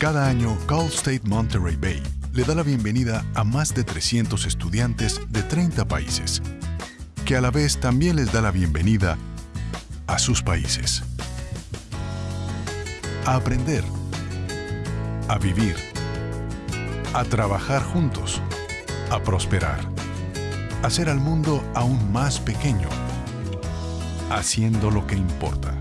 Cada año, Cal State Monterey Bay le da la bienvenida a más de 300 estudiantes de 30 países, que a la vez también les da la bienvenida a sus países. A aprender, a vivir, a trabajar juntos, a prosperar, a hacer al mundo aún más pequeño, haciendo lo que importa.